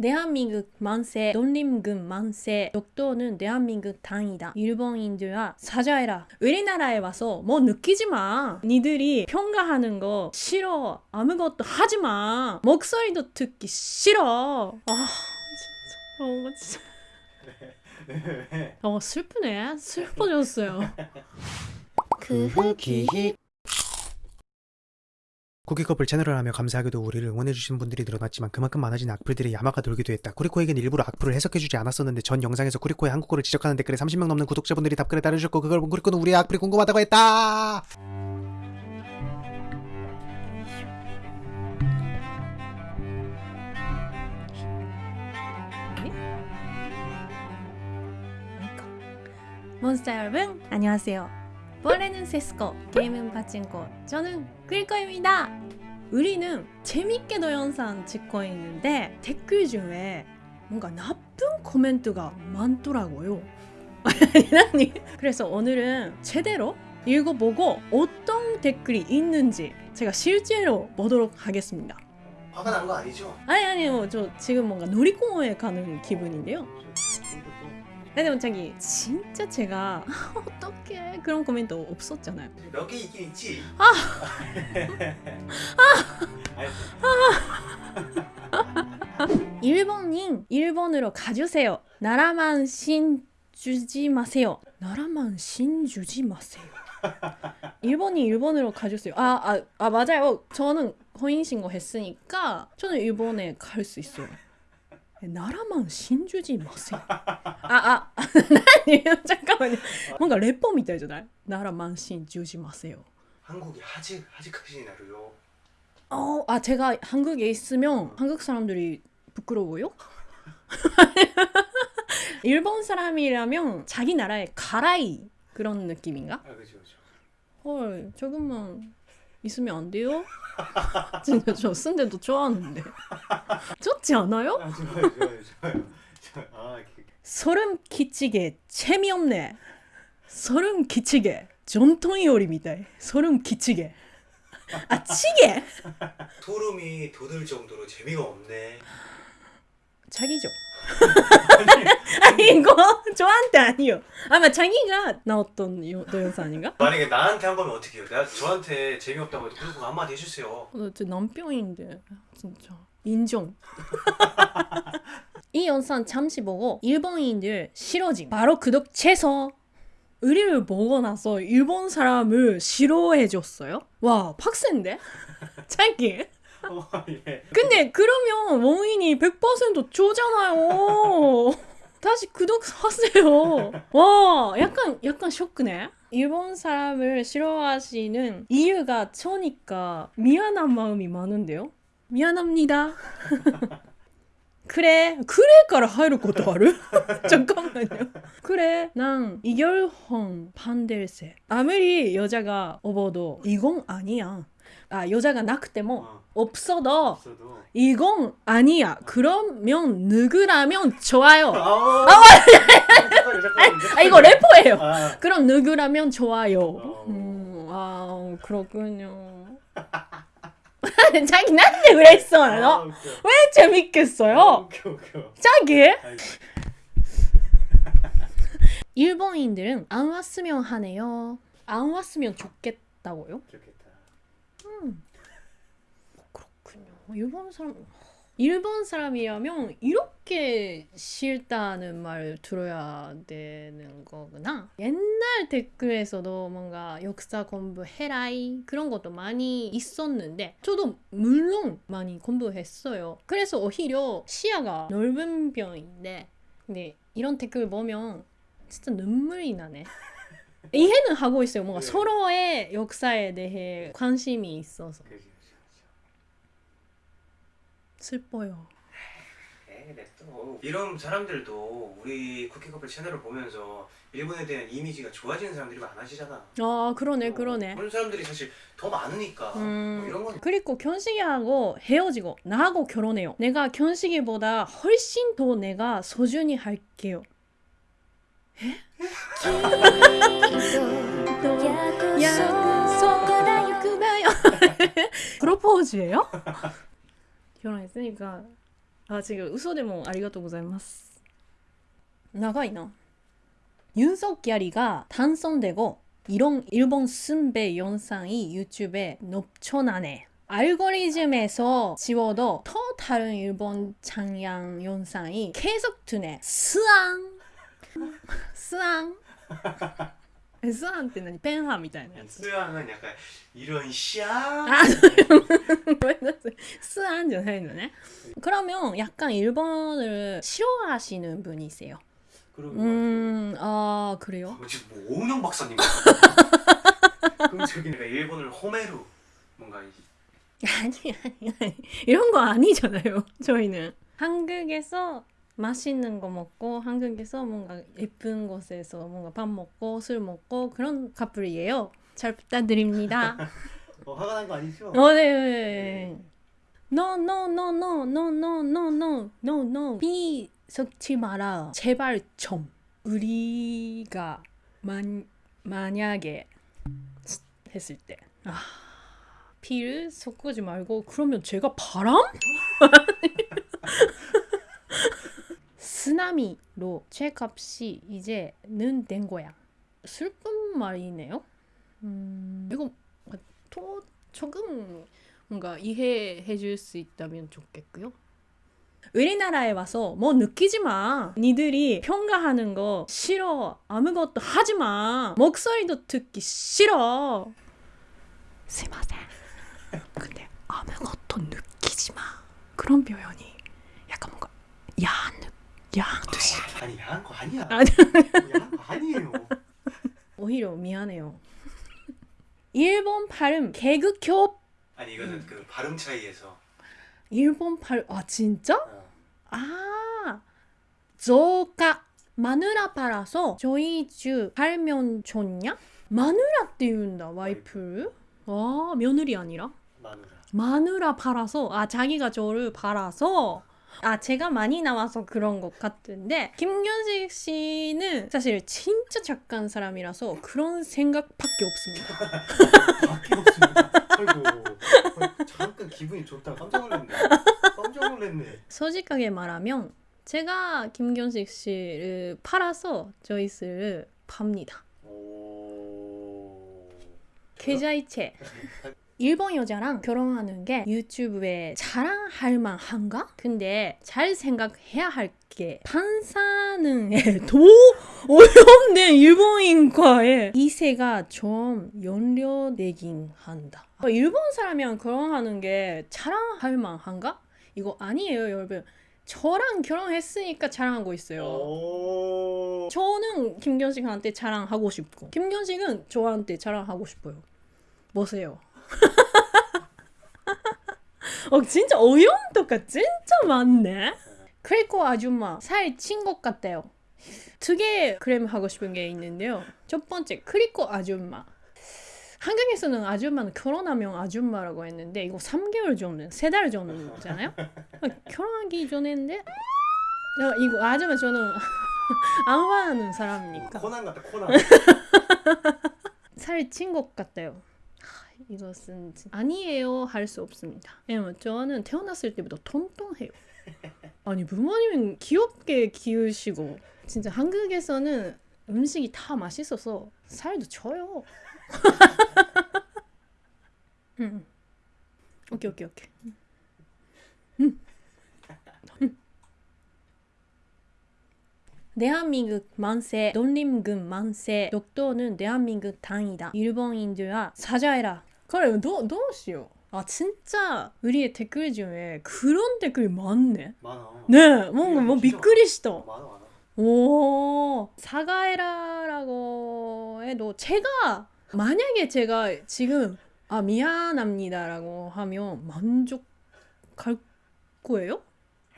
대한민국 만세, 논림군 만세, 독도는 대한민국 당이다. 일본인들아 사죄해라. 우리나라에 와서 뭐 느끼지 마. 니들이 평가하는 거 싫어. 아무것도 하지 마. 목소리도 듣기 싫어. 아 진짜. 어 진짜. 어 슬프네. 슬퍼졌어요. 그 후기 쿠키커플 채널을 하며 감사하게도 우리를 응원해주신 분들이 늘어났지만 그만큼 많아진 악플들이 야마가 돌기도 했다. 쿠리코에겐 일부러 악플을 해석해주지 않았었는데 전 영상에서 쿠리코의 한국어를 지적하는 댓글에 30명 넘는 구독자분들이 답글을 달아주셨고 그걸 본 쿠리코는 우리의 악플이 궁금하다고 했다! 몬스터 여러분 안녕하세요. 원래는 세스코, 게임은 파친코, 저는 끌거입니다. 우리는 재밌게도 영상 찍고 있는데 댓글 중에 뭔가 나쁜 코멘트가 많더라고요. 아니, 그래서 오늘은 제대로 읽어보고 어떤 댓글이 있는지 제가 실제로 보도록 하겠습니다. 화가 난 거 아니죠? 아니 아니요 저 지금 뭔가 놀이공원에 가는 기분인데요. 근데 자기 진짜 제가 어떻게 그런 코멘트 없었잖아요. 몇 개 있긴 있지. 일본인 일본으로 가주세요. 나라만 신 주지 마세요. 나라만 신 주지 마세요. 일본인 일본으로 가주세요. 아, 아, 아 맞아요. 저는 혼인신고 했으니까 저는 일본에 갈 수 있어요. 나라만 신주지 마세요. 아, 아, 아니, 잠깐만요. 뭔가 래퍼 みたいじゃない? 나라만 신주지 마세요. 한국이 아직 아직까지 나루요. 어, 아 제가 한국에 있으면 한국 사람들이 부끄러워요? 일본 사람이라면 자기 나라에 가라이 그런 느낌인가? 아 그죠 그죠. 헐, 조금만 있으면 안 돼요? 진짜 저 쓴데도 좋아하는데. 좋지 않아요? 소름 끼치게 재미없네. 소름 끼치게 전통 요리입니다. 소름 끼치게. 아 치게! 소름이 돋을 정도로 재미가 없네. 자기죠. 아니 이거 저한테 아니요. 아마 자기가 나왔던 요, 동영상 아닌가? 만약에 나한테 한 거면 어떻게 해요? 내가 저한테 재미없다고 해도 그리고 한마디 해주세요. 어, 제 남편인데 진짜 인정. 이 영상 잠시 보고 일본인들 싫어짐. 바로 구독 취소. 의리를 보고 나서 일본 사람을 싫어해줬어요? 와 팍센데? 자기. 어, 예. 근데 그러면 원인이 100% 저잖아요. 다시 구독하세요. 와, 약간 약간 쇼크네. 일본 사람을 싫어하시는 이유가 저니까 미안한 마음이 많은데요. 미안합니다. 그래, 그래から 入ることある? 잠깐만요. 그래, 난 이결헌 반댈세. 아무리 여자가 업어도 이건 아니야. 아, 여자가 낙때모 어, 없어도 없어도. 이건 아니야. 그러면 누구라면 좋아요. 아, 잠깐만요, 잠깐만요. 아 이거 래퍼예요. 아, 그럼 누구라면 좋아요. 어. 음, 아 그렇군요. 자기 나한테 그랬어. 아. 왜 재밌겠어요? 웃겨 웃겨. 자기? 아이고. 일본인들은 안 왔으면 하네요. 안 왔으면 좋겠다고요? 좋겠다. 그렇군요. 일본 사람 일본 사람이라면 이렇게 싫다는 말 들어야 되는 거구나. 옛날 댓글에서도 뭔가 역사 공부해라이 그런 것도 많이 있었는데 저도 물론 많이 공부했어요. 그래서 오히려 시야가 넓은 편인데 근데 이런 댓글 보면 진짜 눈물이 나네. 이해는 하고 있어요. 뭔가 네. 서로의 역사에 대해 관심이 있어서. 그지. 슬퍼요. 에이, 냅둬. 이런 사람들도 우리 쿠키커플 채널을 보면서 일본에 대한 이미지가 좋아지는 사람들이 많아지잖아. 아 그러네 어, 그러네. 그런 사람들이 사실 더 많으니까 음. 뭐 이런 건 그리고 견식이하고 헤어지고 나하고 결혼해요. 내가 견식이보다 훨씬 더 내가 소중히 할게요. 약속다요. 프로포즈예요? 결혼했으니까 あ違う嘘でもありがとうございます長いな윤석열이가 당선되고 이런 일본 순배 영상이 유튜브에 넘쳐나네 알고리즘에서 지워도 더 다른 일본 장양 영상이 계속 뜨네 스앙 스앙 스앙 って何ペンハみたいなやつ 수양은 약간 이런 샤. 아, 스안 じゃないのね 그러면 약간 일본을 싫어하시는 분이세요 그러고 음, 아 그래요? 뭐 지금 뭐 오은영 박사님. 그럼 저기 내가 일본을 호메루 뭔가 이- 아니 아니 아니 이런 거 아니잖아요 저희는 한국에서 맛있는 거 먹고 한국에서 뭔가 예쁜 곳에서 뭔가 밥 먹고 술 먹고 그런 커플이에요 잘 부탁드립니다 어, 화가 난 거 아니죠? 어, 네, 네, 네. No, no, no, no, no, no, no, no, no, no. 비 섞지 마라. 제발 좀. 우리가 만 만약에 했을 때, 아, 피를 섞지 말고 그러면 제가 바람? 쓰나미로 책값이 이제는 된 거야. 슬픈 말이네요. 음, 이거 또 조금 뭔가 이해해 줄 수 있다면 좋겠고요. 우리나라에 와서 뭐 느끼지 마. 니들이 평가하는 거 싫어. 아무것도 하지 마. 목소리도 듣기 싫어. 스마세. 근데 아무것도 느끼지 마. 그런 표현이 약간 뭔가 야한 듯이. 아니 야한 거 아니야. 아니. 야한 거 아니에요. 오히려 미안해요. 일본 발음 개그 교 아니 이거는 그 발음 차이에서. 일본 발아 진짜? 어. 아, 조가 마누라 팔아서 저희 집 팔면 좋냐? 마누라 띄운다 와이프를? 아 며느리 아니라 마누라. 마누라 팔아서 아 자기가 저를 팔아서 아 제가 많이 나와서 그런 것 같은데 김견식 씨는 사실 진짜 착한 사람이라서 그런 생각밖에 없습니다. 밖에 없습니다. 아이고. 어, 잠깐 기분이 좋다. 깜짝 놀랐네. 깜짝 놀랐네. 솔직하게 말하면 제가 김견식 씨를 팔아서 저희를 팝니다. 오. 계좌이체. 일본 여자랑 결혼하는 게 유튜브에 자랑할 만한가? 근데 잘 생각해야 할게 판사는 더 어렵네 일본인과의 이세가 좀 연료되긴 한다. 일본 사람이랑 결혼하는 게 자랑할 만한가? 이거 아니에요 여러분. 저랑 결혼했으니까 자랑하고 있어요. 오. 저는 김견식한테 자랑하고 싶고 김견식은 저한테 자랑하고 싶어요. 뭐세요? 어 진짜 어영도가 진짜 많네. 크리코 아줌마 살찐것 같아요. 두개 크렘 하고 싶은 게 있는데요. 첫 번째 크리코 아줌마. 한국에서는 아줌마는 결혼하면 아줌마라고 했는데 이거 3개월 정도, 3달 정도잖아요. 결혼하기 전인데 이거 아줌마 저는 안 화하는 사람이니까 코난 같다 코난. 살찐 것 같아요. 하, 이것은 진- 아니에요 할 수 없습니다. 왜냐면 저는 태어났을 때부터 통통해요. 아니 부모님은 귀엽게 키우시고 진짜 한국에서는 음식이 다 맛있어서 살도 쪄요. 응. 오케이 오케이 오케이. 음. 음. 대한민국 만세, 논림금 만세, 독도는 대한민국 당이다. 일본인들아 사죄해라. 그래, 너, 너시요. 아 진짜 우리의 댓글 중에 그런 댓글이 많네. 많아. 네, 뭔가 뭐 미끄리시다. 많아 많아. 오, 사과해라라고 해도 제가 만약에 제가 지금 아 미안합니다라고 하면 만족할 거예요?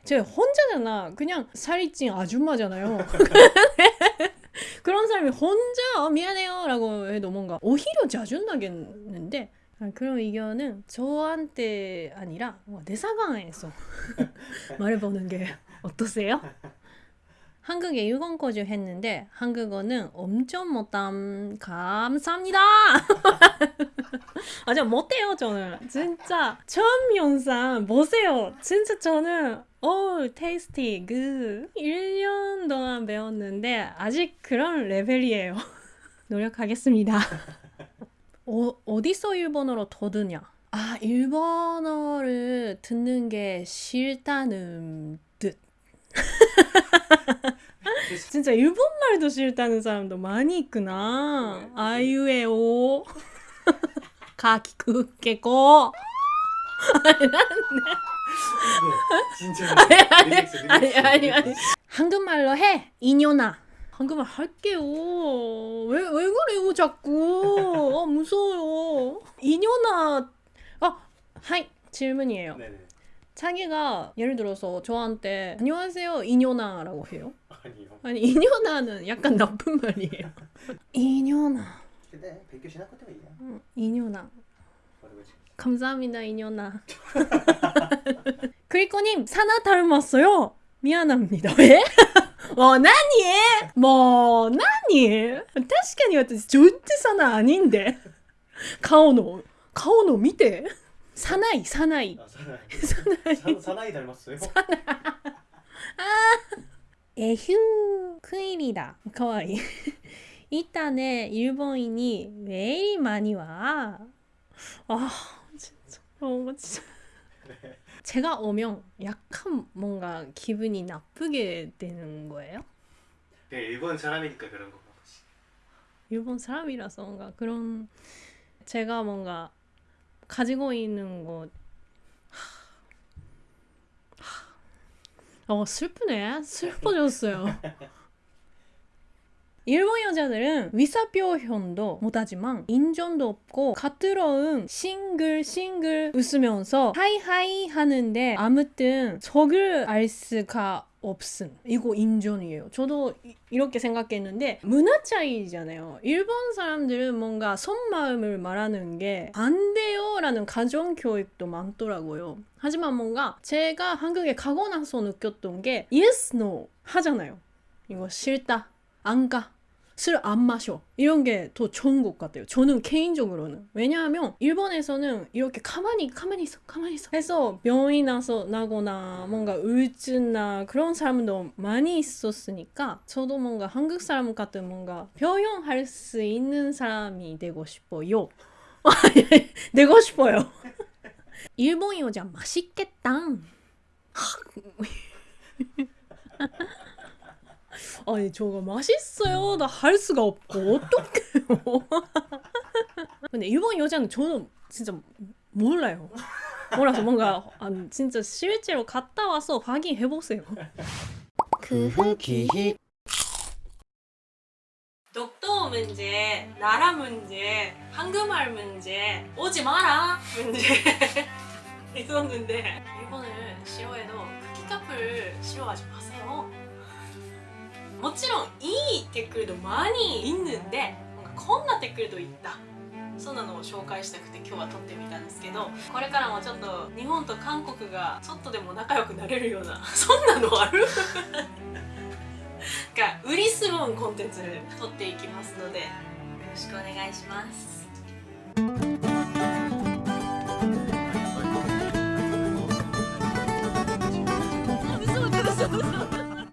제가 혼자잖아. 그냥 살이 찐 아줌마잖아요. 그런 사람이 혼자 어, 미안해요 라고 해도 뭔가 오히려 짜증나겠는데 아, 그런 의견은 저한테 아니라 내 상황에서 말해보는 게 어떠세요? 한국에 6원 거주 했는데 한국어는 엄청 못함 감사합니다. 아, 저 못해요, 저는. 진짜. 처음 영상 보세요. 진짜 저는, 어 테이스티, 그. 1년 동안 배웠는데, 아직 그런 레벨이에요. 노력하겠습니다. 어, 어디서 일본어로 더 드냐? 아, 일본어를 듣는 게 싫다는 뜻. 진짜 일본말도 싫다는 사람도 많이 있구나. 네. 아유에오. 가키쿠케고. 진짜 아니, 아니, 아니. 한국말로 해. 이녀나. 한국말 할게요. 왜, 왜 그래요, 자꾸. 아, 무서워요. 이녀나. 아, 하이. 질문이에요. 네네 자기가 예를 들어서 저한테 안녕하세요 이녀나라고 해요. 아니요 아니 이녀나는 약간 나쁜 말이에요. 이녀나, 근데 백교 신학 때문에 이야 응, 이녀나. 뭐라고지 감사합니다 이녀나. 크리코님 사나 닮았어요. 미안합니다. 왜? 뭐 나니? 뭐 나니? 確かに私절대 사나 아닌데. 가오노 가오노 見て. 사나이 사나이 아 사나이 사나이. 사, 사나이 닮았어요? 에휴 큰일이다 가와 이 일단은 일본인이 왜 이리 많이 와? 아 진짜 어 진짜 제가 오면 약간 뭔가 기분이 나쁘게 되는 거예요? 네 일본 사람이니까 그런 건가 보지 일본 사람이라서 뭔가 그런 제가 뭔가 가지고 있는 것 어, 슬프네. 슬퍼졌어요. 일본 여자들은 위사표현도 못하지만 인정도 없고 가뜨러운 싱글 싱글 웃으면서 하이하이 하는데 아무튼 적을 알 수가 없음. 이거 인정이에요. 저도 이- 이렇게 생각했는데 문화 차이잖아요. 일본 사람들은 뭔가 속마음을 말하는 게 안 돼요 라는 가정 교육도 많더라고요. 하지만 뭔가 제가 한국에 가고 나서 느꼈던 게 yes, no 하잖아요. 이거 싫다, 안 가, 술 안 마셔 이런 게 더 좋은 것 같아요. 저는 개인적으로는 왜냐하면 일본에서는 이렇게 가만히 가만히 있어 가만히 있어 해서 병이 나서 나거나 뭔가 우울증나 그런 사람도 많이 있었으니까 저도 뭔가 한국 사람 같은 뭔가 표현할 수 있는 사람이 되고 싶어요. 되고 싶어요. 일본 여자 맛있겠다. 아니 저거 맛있어요. 나 할 수가 없고 어떡해요. 근데 일본 여자는 저는 진짜 몰라요. 몰라서 뭔가 아, 진짜 실제로 갔다 와서 확인해 보세요. 그 기히 독도 문제, 나라 문제, 한국말 문제, 오지 마라 문제 있었는데 일본을 싫어해도 키카풀 싫어하지 마세요. もちろんいいテックルドマニーいんぬんでこんなテックルドいった。そんなのを紹介したくて今日は撮ってみたんですけどこれからもちょっと日本と韓国がちょっとでも仲良くなれるような そんなのある？が売りすンコンテンツ撮っていきますのでよろしくお願いします。